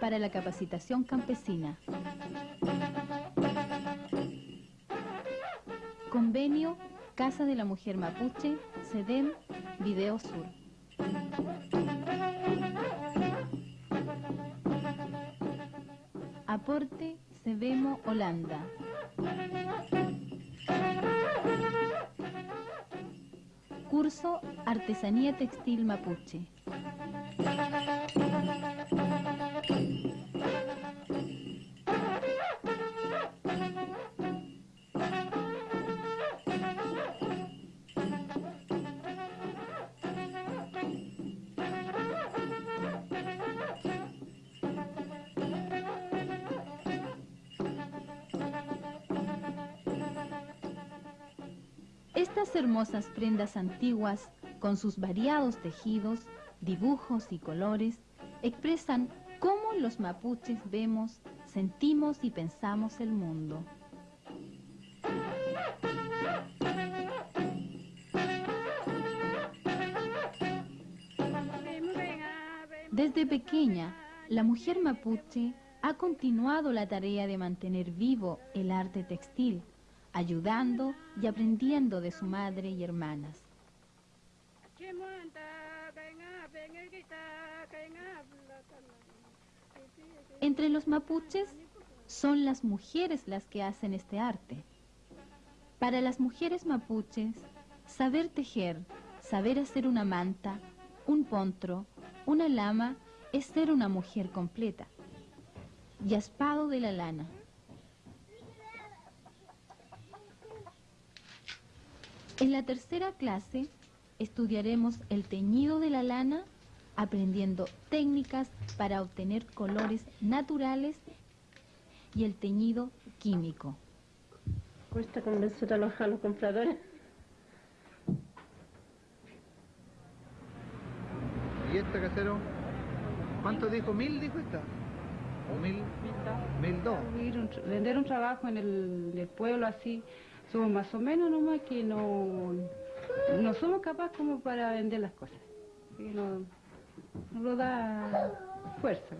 para la capacitación campesina. Convenio Casa de la Mujer Mapuche, SEDEM, Video Sur. Aporte Sebemo Holanda. Curso Artesanía Textil Mapuche. Estas hermosas prendas antiguas, con sus variados tejidos, dibujos y colores, expresan cómo los mapuches vemos, sentimos y pensamos el mundo. Desde pequeña, la mujer mapuche ha continuado la tarea de mantener vivo el arte textil, ayudando y aprendiendo de su madre y hermanas. Entre los mapuches son las mujeres las que hacen este arte. Para las mujeres mapuches, saber tejer, saber hacer una manta, un pontro, una lama, es ser una mujer completa. Yaspado de la lana. En la tercera clase estudiaremos el teñido de la lana, aprendiendo técnicas para obtener colores naturales y el teñido químico. Cuesta convencer a los, a los compradores. ¿Y esta casero? ¿Cuánto dijo? ¿Mil dijo esta? ¿O mil? Mil dos. Vender un trabajo en el, el pueblo así, somos más o menos nomás que no, no somos capaces como para vender las cosas. No, no da fuerza.